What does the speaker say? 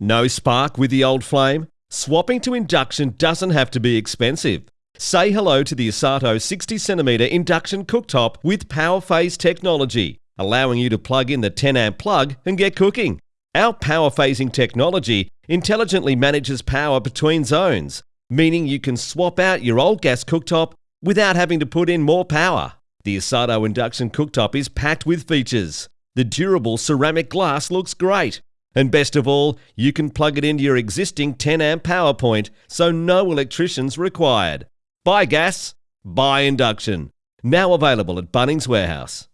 No spark with the old flame? Swapping to induction doesn't have to be expensive. Say hello to the Asato 60cm induction cooktop with power phase technology, allowing you to plug in the 10 amp plug and get cooking. Our power phasing technology intelligently manages power between zones, meaning you can swap out your old gas cooktop without having to put in more power. The Asato induction cooktop is packed with features. The durable ceramic glass looks great. And best of all, you can plug it into your existing 10 amp power point, so no electricians required. Bye gas, buy induction. Now available at Bunnings Warehouse.